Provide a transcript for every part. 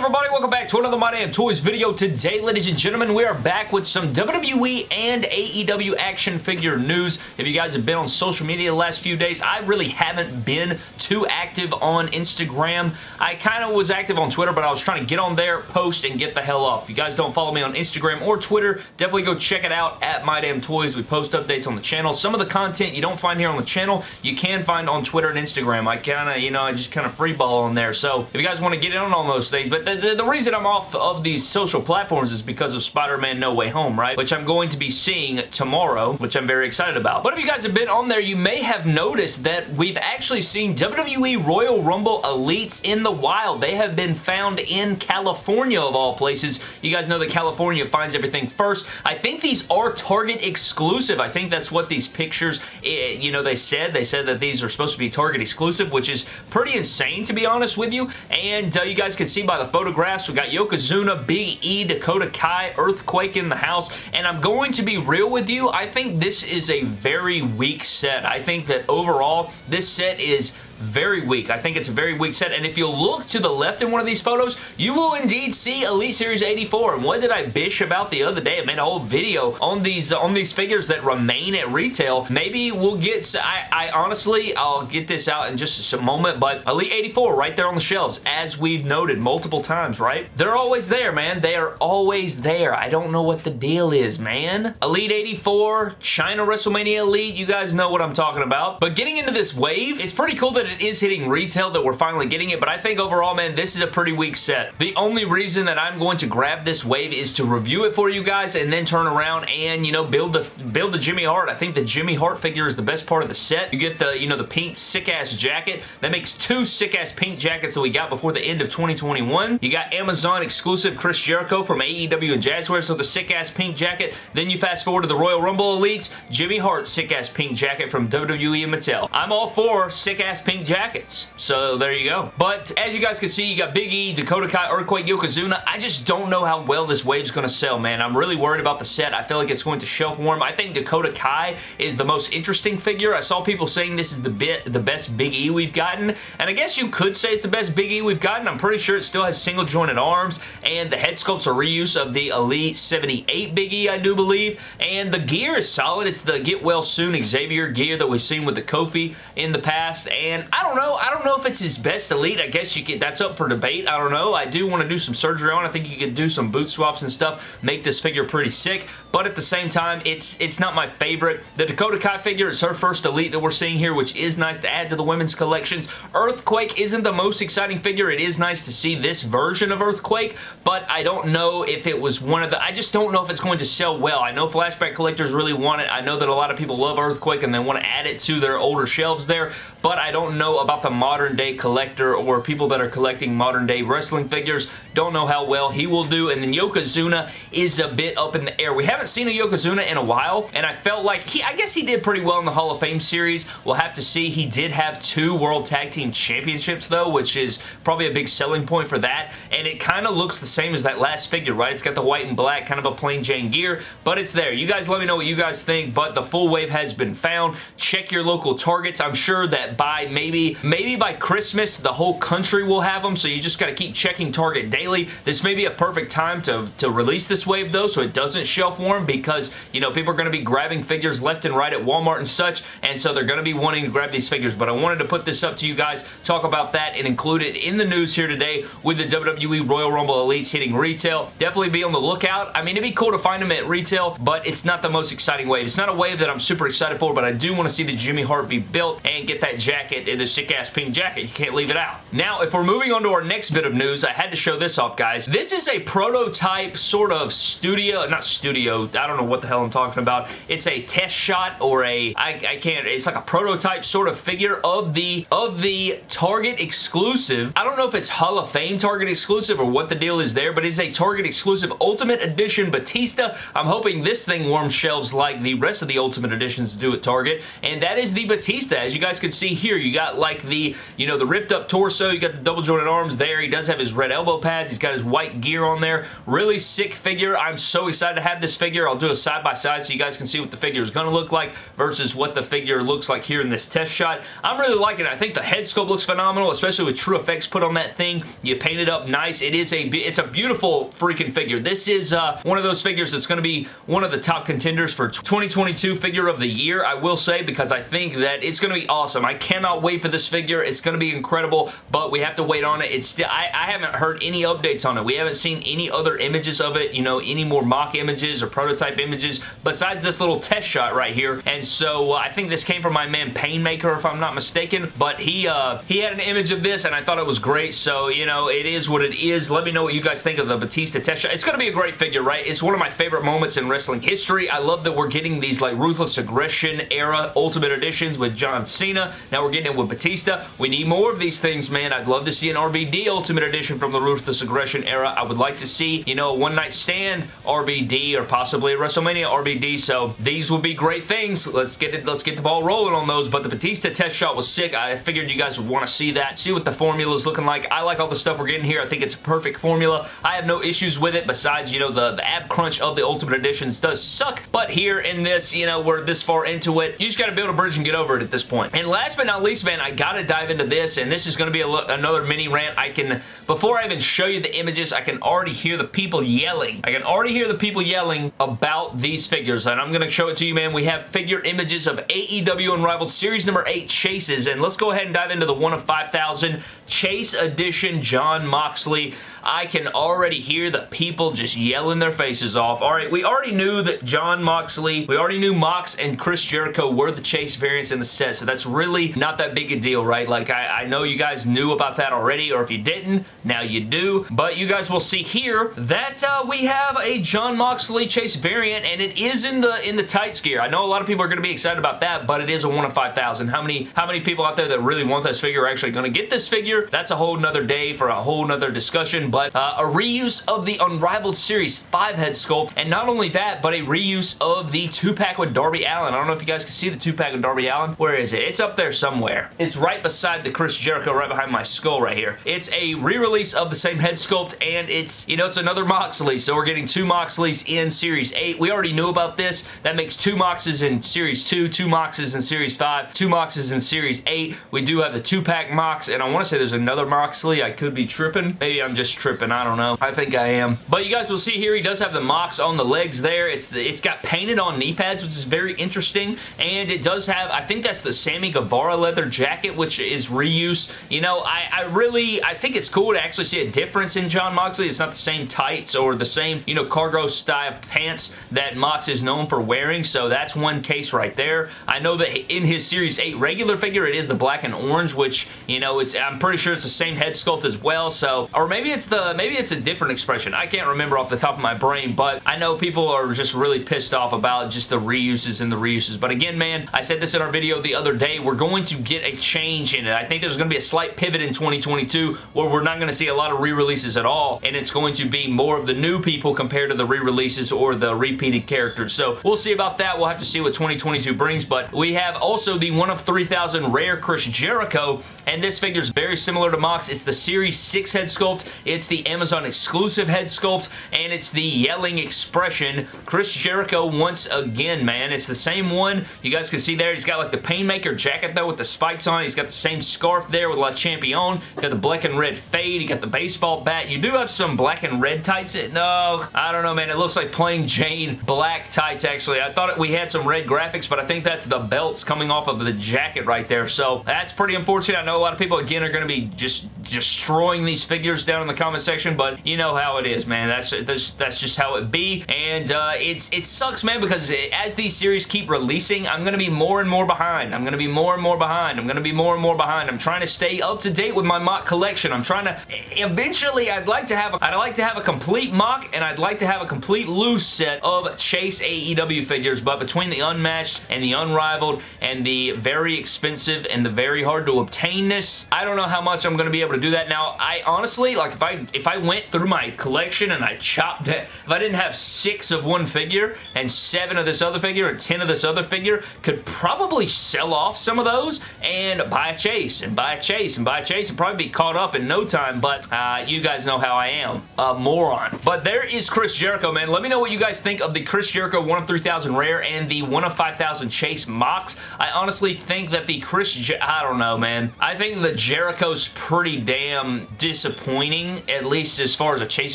everybody? Welcome back to another My Damn Toys video. Today, ladies and gentlemen, we are back with some WWE and AEW action figure news. If you guys have been on social media the last few days, I really haven't been too active on Instagram. I kind of was active on Twitter, but I was trying to get on there, post, and get the hell off. If you guys don't follow me on Instagram or Twitter, definitely go check it out at My Damn Toys. We post updates on the channel. Some of the content you don't find here on the channel, you can find on Twitter and Instagram. I kind of, you know, I just kind of freeball on there. So if you guys want to get in on all those things, but the, the, reason I'm off of these social platforms is because of Spider-Man No Way Home, right? Which I'm going to be seeing tomorrow, which I'm very excited about. But if you guys have been on there, you may have noticed that we've actually seen WWE Royal Rumble Elites in the wild. They have been found in California, of all places. You guys know that California finds everything first. I think these are Target exclusive. I think that's what these pictures, eh, you know, they said. They said that these are supposed to be Target exclusive, which is pretty insane, to be honest with you. And uh, you guys can see by the photographs, we got Yokozuna, Big E, Dakota Kai, Earthquake in the house, and I'm going to be real with you, I think this is a very weak set. I think that overall, this set is very weak. I think it's a very weak set, and if you look to the left in one of these photos, you will indeed see Elite Series 84, and what did I bish about the other day? I made a whole video on these uh, on these figures that remain at retail. Maybe we'll get, I, I honestly, I'll get this out in just a moment, but Elite 84 right there on the shelves, as we've noted multiple times, right? They're always there, man. They are always there. I don't know what the deal is, man. Elite 84, China WrestleMania Elite, you guys know what I'm talking about. But getting into this wave, it's pretty cool that it is hitting retail that we're finally getting it, but I think overall, man, this is a pretty weak set. The only reason that I'm going to grab this wave is to review it for you guys and then turn around and, you know, build the build the Jimmy Hart. I think the Jimmy Hart figure is the best part of the set. You get the, you know, the pink sick-ass jacket. That makes two sick-ass pink jackets that we got before the end of 2021. You got Amazon exclusive Chris Jericho from AEW and Jazzware, so the sick-ass pink jacket. Then you fast forward to the Royal Rumble Elites, Jimmy Hart sick-ass pink jacket from WWE and Mattel. I'm all for sick-ass pink jackets. So there you go. But as you guys can see, you got Big E, Dakota Kai, Earthquake, Yokozuna. I just don't know how well this wave's going to sell, man. I'm really worried about the set. I feel like it's going to shelf warm. I think Dakota Kai is the most interesting figure. I saw people saying this is the bit the best Big E we've gotten, and I guess you could say it's the best Big E we've gotten. I'm pretty sure it still has single jointed arms, and the head sculpt's a reuse of the Elite 78 Big E, I do believe, and the gear is solid. It's the Get Well Soon Xavier gear that we've seen with the Kofi in the past, and I don't know. I don't know if it's his best Elite. I guess you could, that's up for debate. I don't know. I do want to do some surgery on. I think you could do some boot swaps and stuff, make this figure pretty sick, but at the same time, it's it's not my favorite. The Dakota Kai figure is her first Elite that we're seeing here, which is nice to add to the women's collections. Earthquake isn't the most exciting figure. It is nice to see this version of Earthquake, but I don't know if it was one of the... I just don't know if it's going to sell well. I know Flashback collectors really want it. I know that a lot of people love Earthquake and they want to add it to their older shelves there, but I don't know about the modern day collector or people that are collecting modern day wrestling figures. Don't know how well he will do, and then Yokozuna is a bit up in the air. We haven't seen a Yokozuna in a while, and I felt like he... I guess he did pretty well in the Hall of Fame series. We'll have to see. He did have two World Tag Team Championships, though, which is probably a big selling point for that, and it kind of looks the same as that last figure, right? It's got the white and black, kind of a plain Jane gear, but it's there. You guys let me know what you guys think, but the full wave has been found. Check your local Targets. I'm sure that by maybe, maybe by Christmas, the whole country will have them, so you just got to keep checking Target daily. This may be a perfect time to, to release this wave, though, so it doesn't shelf warm because, you know, people are going to be grabbing figures left and right at Walmart and such, and so they're going to be wanting to grab these figures, but I wanted to put this up to you guys, talk about that, and include it in the news here today with the WWE Royal Rumble Elites hitting retail. Definitely be on the lookout. I mean, it'd be cool to find them at retail, but it's not the most exciting wave. It's not a wave that I'm super excited for, but I do want to see the Jimmy Hart be built and get that jacket, the sick-ass pink jacket. You can't leave it out. Now, if we're moving on to our next bit of news, I had to show this off, guys. This is a prototype sort of studio, not studio, I don't know what the hell I'm talking about. It's a test shot or a, I, I can't, it's like a prototype sort of figure of the, of the Target exclusive. I don't know if it's Hall of Fame Target exclusive or what the deal is there, but it's a Target exclusive Ultimate Edition Batista. I'm hoping this thing warms shelves like the rest of the Ultimate Editions do at Target, and that is the Batista. As you guys can see here, you got like the, you know, the ripped up torso. You got the double jointed arms there. He does have his red elbow pads. He's got his white gear on there. Really sick figure. I'm so excited to have this figure. I'll do a side by side so you guys can see what the figure is going to look like versus what the figure looks like here in this test shot. I'm really liking it. I think the head sculpt looks phenomenal, especially with true effects put on that thing. You paint it up nice. It is a, it's a beautiful freaking figure. This is uh, one of those figures that's going to be one of the top contenders for 2022 figure of the year, I will say, because I think that it's going to be awesome. I cannot wait for this figure. It's going to be incredible, but we have to wait on it. It's still, I, I haven't heard any updates on it. We haven't seen any other images of it, you know, any more mock images or prototype images besides this little test shot right here. And so uh, I think this came from my man Painmaker, if I'm not mistaken, but he uh, he had an image of this and I thought it was great. So, you know, it is what it is. Let me know what you guys think of the Batista test shot. It's going to be a great figure, right? It's one of my favorite moments in wrestling history. I love that we're getting these like Ruthless Aggression era Ultimate Editions with John Cena. Now we're getting it with Batista. We need more of these things, man. I'd love to see an RVD Ultimate Edition from the Ruthless Aggression era. I would like to see, you know, a One Night Stand RVD or possibly a WrestleMania RVD. So these would be great things. Let's get it. Let's get the ball rolling on those. But the Batista test shot was sick. I figured you guys would want to see that. See what the formula is looking like. I like all the stuff we're getting here. I think it's a perfect formula. I have no issues with it besides, you know, the, the ab crunch of the Ultimate Editions does suck. But here in this, you know, we're this far into it. You just got to build a bridge and get over it at this point. And last but not least, man, I got to dive into this. And this is to be another mini rant. I can, before I even show you the images, I can already hear the people yelling. I can already hear the people yelling about these figures. And I'm to show it to you, man. We have figure images of AEW Unrivaled Series number 8 chases. And let's go ahead and dive into the one of 5,000 Chase Edition Jon Moxley. I can already hear the people just yelling their faces off. All right, we already knew that Jon Moxley, we already knew Mox and Chris Jericho were the Chase variants in the set, so that's really not that big a deal, right? Like, I, I know you guys knew about that already, or if you didn't, now you do. But you guys will see here that uh, we have a Jon Moxley Chase variant, and it is in the in the tights gear. I know a lot of people are going to be excited about that, but it is a 1 of 5,000. How many, how many people out there that really want this figure are actually going to get this figure? That's a whole nother day for a whole nother discussion, but uh, a reuse of the Unrivaled Series 5 head sculpt, and not only that, but a reuse of the 2-pack with Darby Allin. I don't know if you guys can see the 2-pack with Darby Allin. Where is it? It's up there somewhere. It's right beside the Chris Jericho, right behind my skull right here. It's a re-release of the same head sculpt, and it's, you know, it's another Moxley, so we're getting two Moxleys in Series 8. We already knew about this. That makes two Moxes in Series 2, two Moxes in Series 5, two Moxes in Series 8. We do have the 2-pack Mox, and I want to say there's another Moxley. I could be tripping. Maybe I'm just tripping. I don't know. I think I am. But you guys will see here, he does have the Mox on the legs there. It's the, It's got painted on knee pads, which is very interesting, and it does have, I think that's the Sammy Guevara leather jacket, which is reuse. You know, I, I really, I think it's cool to actually see a difference in Jon Moxley. It's not the same tights or the same, you know, cargo style pants that Mox is known for wearing, so that's one case right there. I know that in his Series 8 regular figure, it is the black and orange, which, you know, it's I'm pretty sure it's the same head sculpt as well, so, or maybe it's the, maybe it's a different expression. I can't remember off the top of my brain, but I know people are just really pissed off about just the reuses and the reuses, but again, man, I said this in our video the other day, we're going to get a change in it. I think there's going to be a slight pivot in 2022 where we're not going to see a lot of re-releases at all, and it's going to be more of the new people compared to the re-releases or the repeated characters. So we'll see about that. We'll have to see what 2022 brings, but we have also the one of 3,000 rare Chris Jericho, and this figure is very similar to Mox. It's the Series 6 head sculpt. It's the Amazon exclusive head sculpt, and it's the yelling expression. Chris Jericho once again, man. It's the same one. You guys can see there. He's got like the Painmaker jacket, though, with the spikes on it. He's got the same scarf there with Le Champion. He's got the black and red fade. He got the baseball bat. You do have some black and red tights. No, I don't know, man. It looks like plain Jane black tights, actually. I thought we had some red graphics, but I think that's the belts coming off of the jacket right there. So that's pretty unfortunate. I know a lot of people, again, are going to be just destroying these figures down in the comment section, but you know how it is, man. That's that's, that's just how it be, and uh, it's it sucks, man, because it, as these series keep releasing, I'm going to be more and more behind. I'm going to be more and more behind. I'm going to be more and more behind. I'm trying to stay up to date with my mock collection. I'm trying to, eventually, I'd like to have, a, I'd like to have a complete mock, and I'd like to have a complete loose set of Chase AEW figures, but between the unmatched and the unrivaled and the very expensive and the very hard to obtainness, I don't know how much I'm going to be able to do that. Now, I honestly, like, if I if I went through my collection and I chopped it, if I didn't have six of one figure and seven of this other figure and 10 of this other figure, could probably sell off some of those and buy a chase and buy a chase and buy a chase and probably be caught up in no time, but uh, you guys know how I am. A moron. But there is Chris Jericho, man. Let me know what you guys think of the Chris Jericho 1 of 3000 rare and the 1 of 5000 chase Mox. I honestly think that the Chris... Jer I don't know, man. I think the Jericho's pretty damn disappointing, at least as far as a chase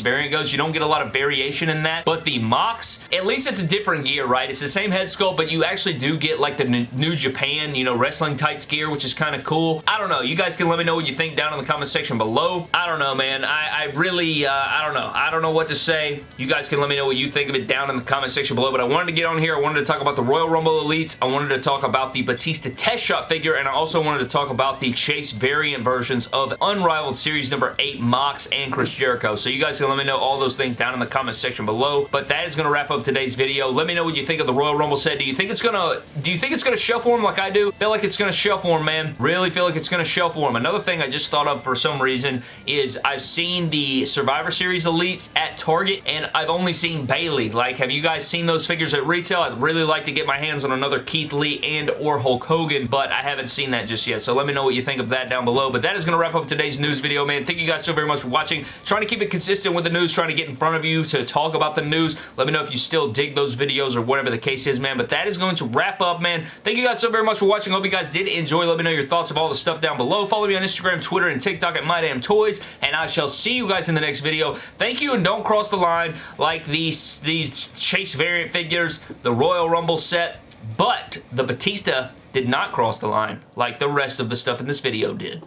variant goes. You don't get a lot of variation in that, but the Mox, at least it's a different gear, right? It's the same head sculpt, but you actually do get like the New Japan, you know, wrestling tights gear, which is kind of cool. I don't know. You guys can let me know what you think down in the comment section below. I don't know, man. I, I really, uh, I don't know. I don't know what to say. You guys can let me know what you think of it down in the comment section below, but I wanted to get on here. I wanted to talk about the Royal Rumble Elites. I wanted to talk about the Batista test shot figure, and I also wanted to talk about the Chase variant versions of Unrivaled Series number 8 Mox and Chris Jericho. So you guys can let me know all those things down in the comment section below, but that is going to wrap up today's video. Let me know what you think of the Royal Rumble set. Do you think it's going to, do you think it's going to for him like I do? feel like it's going to for him, man. Really feel like it's going to for him. Another thing I just thought of for some reason is I've seen the Survivor Series Elites at Target, and I've only seen Bayley. Like, have you guys seen those figures at retail? I'd really like to get my hands on another Keith Lee and or Hulk Hogan, but I haven't seen that just yet, so let me know what you think of that down below. But that is going to wrap up today's news video, man. Thank you guys so very much for watching. Trying to keep it consistent with the news, trying to get in front of you to talk about the news. Let me know if you still dig those videos or whatever the case is, man. But that is going to wrap up, man. Thank you guys so very much for watching. Hope you guys did enjoy. Let me know your thoughts of all the stuff down below. Follow me on Instagram, Twitter, and TikTok at MyDamnToys, and I shall see you guys in the next video. Thank you, and don't cross the line like these, these Chase variant figures, the Royal Rumble set, but the Batista did not cross the line like the rest of the stuff in this video did.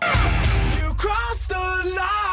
You crossed the line!